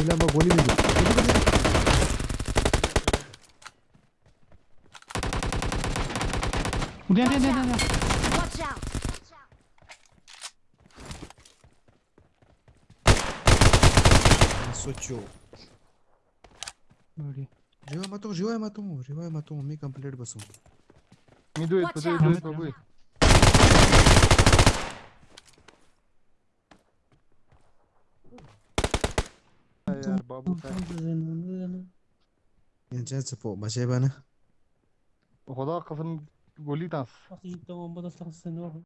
Selam bak golü veriyor. Buraya buraya buraya buraya. Сучок. Живаем атом, живаем атом, живаем атом, ми комплект басом. Не дует, подует, дует, побыть. يا بابو فاهم يا جالس فوق ما شايف انا وخدها قفل قولي تاس اخي انت ما بدأت تخصص النوح